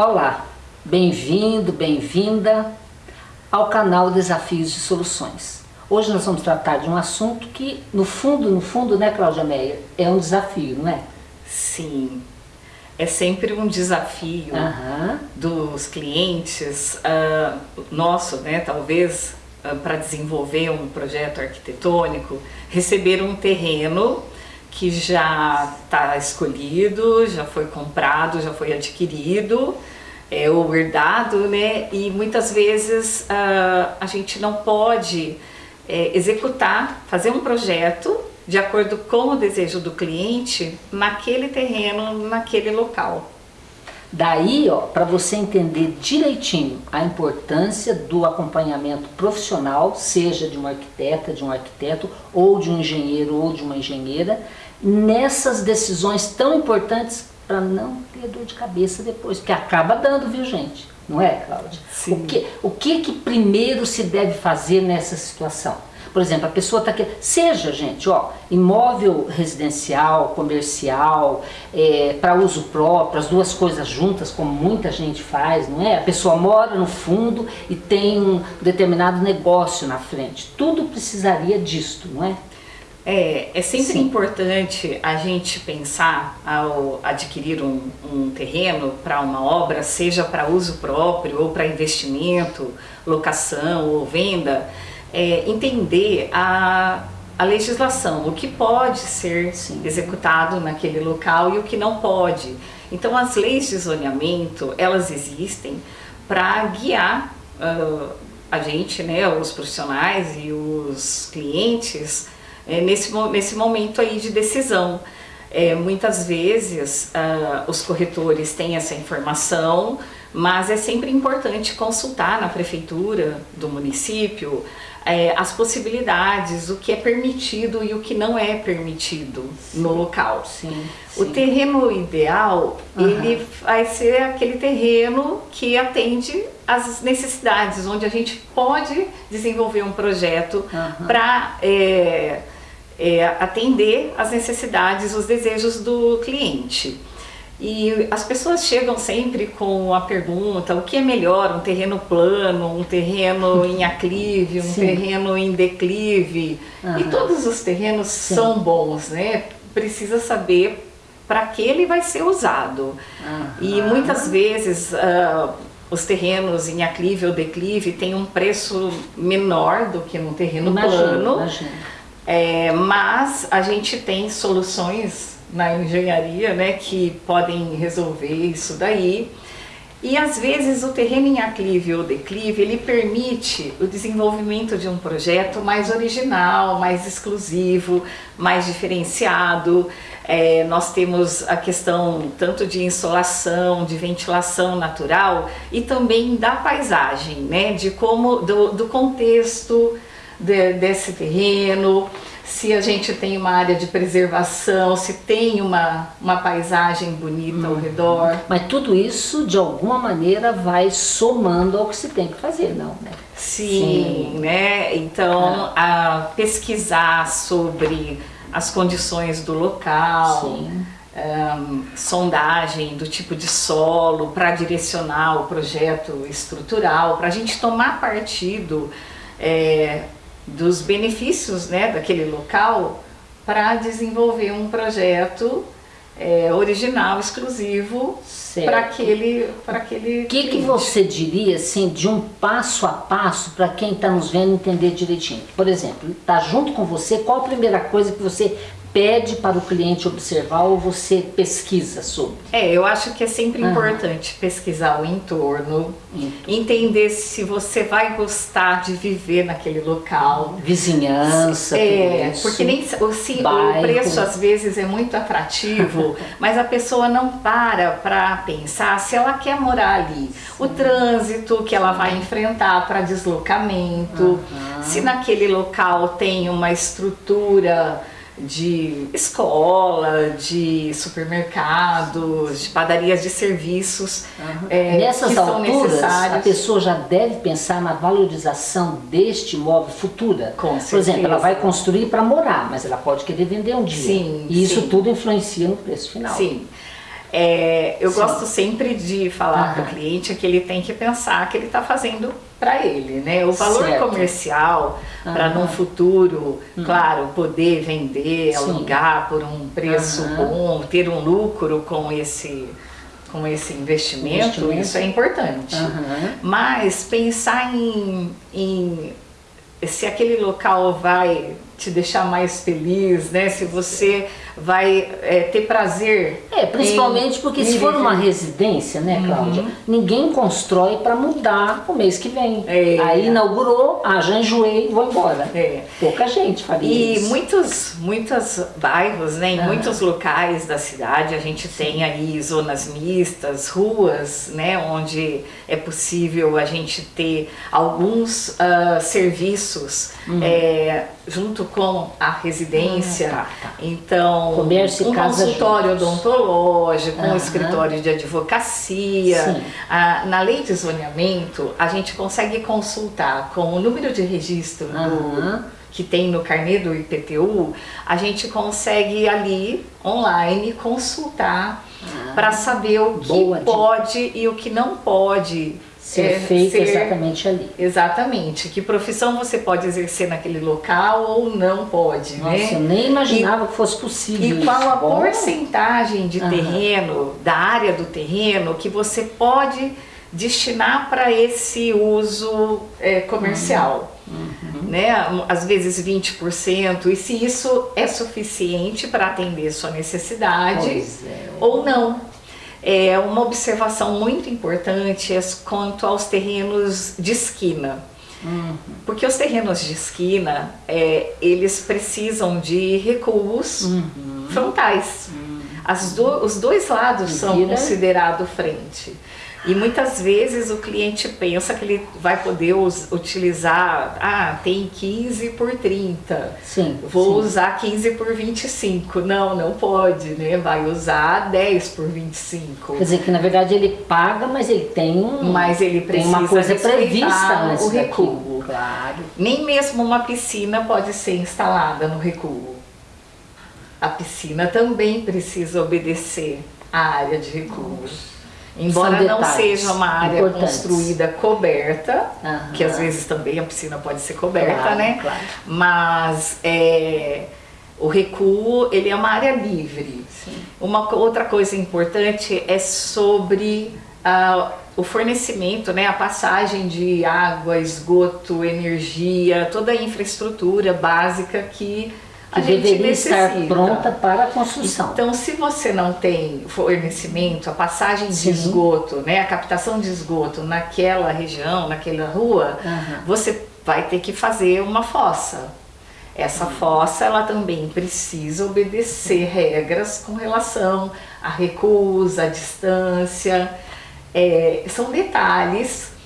Olá, bem-vindo, bem-vinda ao canal Desafios e Soluções. Hoje nós vamos tratar de um assunto que, no fundo, no fundo, né, Cláudia Meia, é um desafio, não é? Sim, é sempre um desafio dos clientes, ah, nosso, né, talvez, ah, para desenvolver um projeto arquitetônico, receber um terreno que já está escolhido, já foi comprado, já foi adquirido, é, ou herdado, né? E muitas vezes ah, a gente não pode é, executar, fazer um projeto de acordo com o desejo do cliente naquele terreno, naquele local. Daí, ó, para você entender direitinho a importância do acompanhamento profissional, seja de uma arquiteta, de um arquiteto, ou de um engenheiro ou de uma engenheira, nessas decisões tão importantes para não ter dor de cabeça depois, porque acaba dando, viu gente? Não é, Cláudia? Sim. O que, o que que primeiro se deve fazer nessa situação? Por exemplo, a pessoa está querendo, seja gente, ó, imóvel residencial, comercial, para uso próprio, as duas coisas juntas, como muita gente faz, não é? A pessoa mora no fundo e tem um determinado negócio na frente. Tudo precisaria disto, não é? É, é sempre Sim. importante a gente pensar ao adquirir um, um terreno para uma obra, seja para uso próprio ou para investimento, locação ou venda, é, entender a, a legislação, o que pode ser Sim. executado naquele local e o que não pode. Então as leis de zoneamento, elas existem para guiar ah, a gente, né, os profissionais e os clientes é, nesse, nesse momento aí de decisão. É, muitas vezes ah, os corretores têm essa informação, mas é sempre importante consultar na prefeitura do município é, as possibilidades, o que é permitido e o que não é permitido no local. Sim. O sim. terreno ideal, Aham. ele vai ser aquele terreno que atende às necessidades, onde a gente pode desenvolver um projeto Aham. para atender às necessidades, os desejos do cliente. E as pessoas chegam sempre com a pergunta, o que é melhor, um terreno plano, um terreno em aclive, um Sim. terreno em declive? E Aham. todos os terrenos são bons, né? Precisa saber para que ele vai ser usado. E Aham. muitas vezes ah, os terrenos em aclive ou declive têm um preço menor do que no terreno plano. imagino. É, mas a gente tem soluções na engenharia né, que podem resolver isso daí. E às vezes o terreno em aclive ou declive, ele permite o desenvolvimento de um projeto mais original, mais exclusivo, mais diferenciado. É, nós temos a questão tanto de insolação, de ventilação natural e também da paisagem, né, de como, do, do contexto de- desse terreno, se a gente tem uma área de preservação, se tem uma, uma paisagem bonita ao redor. Mas tudo isso, de alguma maneira, vai somando ao que se tem que fazer, não, né? Sim, né? Então, a pesquisar sobre as condições do local, Sim. ahn, sondagem do tipo de solo para direcionar o projeto estrutural, para a gente tomar partido é, dos benefícios né, daquele local para desenvolver um projeto é, original, exclusivo para aquele, para aquele O que, que você diria, assim, de um passo a passo para quem está nos vendo entender direitinho? Por exemplo, está junto com você, qual a primeira coisa que você pede para o cliente observar ou você pesquisa sobre? É, eu acho que é sempre Aham. importante pesquisar o entorno, Entorno. entender se você vai gostar de viver naquele local. Vizinhança, É, isso. porque nem se- o, se- o Bairro. preço às vezes é muito atrativo, mas a pessoa não para para pensar se ela quer morar ali. O trânsito que ela vai enfrentar para deslocamento, Aham. se naquele local tem uma estrutura de escola, de supermercados, de padarias de serviços é, Nessas que são alturas, a necessários. pessoa já deve pensar na valorização deste imóvel futura. Com Por exemplo, certeza. ela vai construir para morar, mas ela pode querer vender um dia. Sim, e isso sim. tudo influencia no preço final. Sim. É, eu Sim. gosto sempre de falar para o cliente que ele tem que pensar que ele está fazendo para ele, né? O valor certo. comercial para no futuro, uhum. claro, poder vender, Sim. alugar por um preço uhum. bom, ter um lucro com esse com esse investimento, investimento. isso é importante. Uhum. Mas pensar em, em se aquele local vai te deixar mais feliz, né? Se você vai é, ter prazer. É, principalmente em, porque em se for uma residência, né, Cláudia? Uhum. Ninguém constrói para mudar o mês que vem. É. Aí inaugurou, ah, já enjoei, vou embora. É. Pouca gente faria e isso. E muitos, muitos bairros, né, em muitos locais da cidade, a gente tem aí zonas mistas, ruas, né, onde é possível a gente ter alguns uh, serviços uhum. é, junto com a residência. Ah, tá, tá. Então, Comércio um consultório odontológico, uhum. um escritório de advocacia. Ah, na lei de zoneamento, a gente consegue consultar com o número de registro uhum. do que tem no carnê do IPTU, a gente consegue ali online consultar ah, para saber o que pode e o que não pode ser é, feito ser, exatamente ali. Exatamente. Que profissão você pode exercer naquele local ou não pode, Nossa, né? eu nem imaginava e, que fosse possível E qual a Bom. porcentagem de uhum. terreno, da área do terreno, que você pode destinar para esse uso é, comercial. Uhum. Né? Às vezes 20%, e se isso é suficiente para atender sua necessidade é. ou não. É uma observação muito importante é quanto aos terrenos de esquina. Uhum. Porque os terrenos de esquina, é, eles precisam de recuos uhum. frontais. Uhum. Do, os dois lados são considerados frente. E muitas vezes o cliente pensa que ele vai poder utilizar, ah, tem 15 por 30, sim, vou sim. usar 15 por 25. Não, não pode, né? Vai usar 10 por 25. Quer dizer que na verdade ele paga, mas ele tem um, mas ele precisa tem uma coisa prevista o recuo. Claro. Nem mesmo uma piscina pode ser instalada no recuo. A piscina também precisa obedecer à área de recuo. Embora não seja uma área construída coberta, que às vezes também a piscina pode ser coberta, claro, né? Claro. Mas é, o recuo, ele é uma área livre. Sim. Uma outra coisa importante é sobre uh, o fornecimento, né? A passagem de água, esgoto, energia, toda a infraestrutura básica que que deveria estar pronta para a construção. Então, se você não tem fornecimento, a passagem Sim. de esgoto, né, a captação de esgoto naquela região, naquela rua, uhum. você vai ter que fazer uma fossa. Essa uhum. fossa, ela também precisa obedecer regras com relação à recusa, à distância. É, são detalhes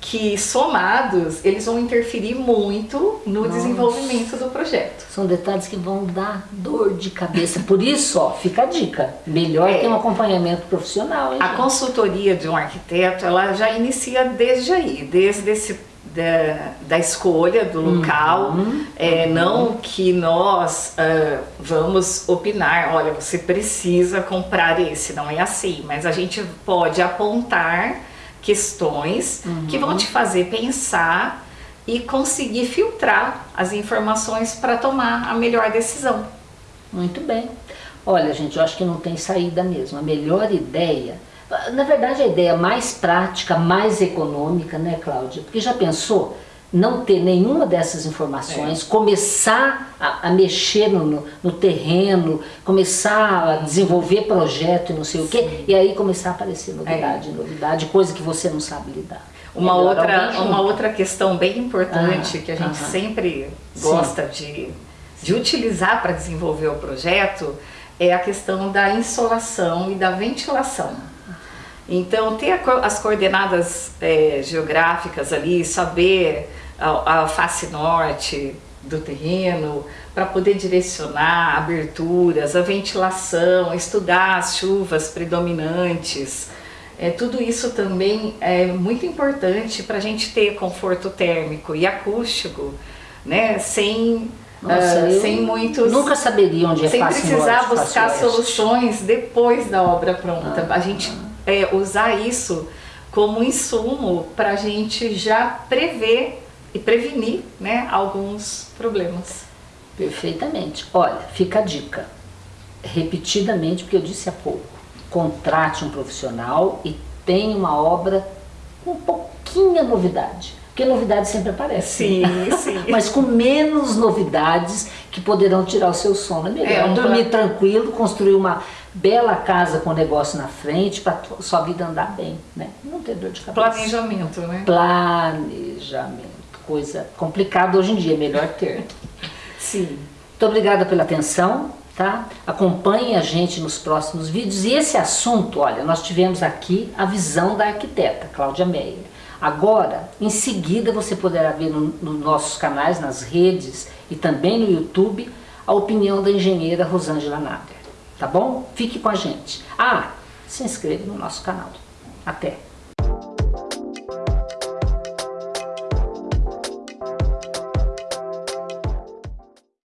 que somados eles vão interferir muito no Nossa. desenvolvimento do projeto. São detalhes que vão dar dor de cabeça. Por isso, ó, fica a dica. Melhor é, ter um acompanhamento profissional. Hein, a gente? consultoria de um arquiteto, ela já inicia desde aí, desde esse da, da, escolha do local, uhum, é, uhum. não que nós uh, vamos opinar, olha, você precisa comprar esse, não é assim, mas a gente pode apontar questões uhum. que vão te fazer pensar e conseguir filtrar as informações para tomar a melhor decisão. Muito bem. Olha, gente, eu acho que não tem saída mesmo. A melhor ideia, na verdade, a ideia mais prática, mais econômica, né, Cláudia? Porque já pensou? Não ter nenhuma dessas informações, é. começar a, a mexer no, no, no, terreno, começar a desenvolver projeto e não sei Sim. o quê, e aí começar a aparecer novidade, é. novidade, coisa que você não sabe lidar. Uma outra, uma outra questão bem importante ah, que a gente sempre gosta de, de utilizar para desenvolver o projeto é a questão da insolação e da ventilação. Então, ter as coordenadas é, geográficas ali, saber a, a face norte do terreno, para poder direcionar aberturas, a ventilação, estudar as chuvas predominantes. É, tudo isso também é muito importante para a gente ter conforto térmico e acústico, né, sem Nossa, eu sem muitos. Nunca saberia onde é Sem precisar norte, buscar soluções depois da obra pronta. Ah. a gente é, usar isso como insumo para a gente já prever e prevenir né, alguns problemas. Perfeitamente. Olha, fica a dica. Repetidamente, porque eu disse há pouco, contrate um profissional e tenha uma obra com pouquinha novidade. Porque novidade sempre aparece. Sim, né? sim. Mas com menos novidades que poderão tirar o seu sono. É melhor É, dormir pla- tranquilo, construir uma bela casa com negócio na frente para sua vida andar bem, né? Não ter dor de cabeça. Planejamento, né? Planejamento. Coisa complicada hoje em dia, é melhor ter. Sim. Muito obrigada pela atenção, tá? Acompanhe a gente nos próximos vídeos. E esse assunto, olha, nós tivemos aqui a visão da arquiteta, Cláudia Meyer. Agora, em seguida, você poderá ver no- nos nossos canais, nas redes e também no YouTube, a opinião da engenheira Rosângela Nader. Tá bom? Fique com a gente. Ah, se inscreva no nosso canal. Até!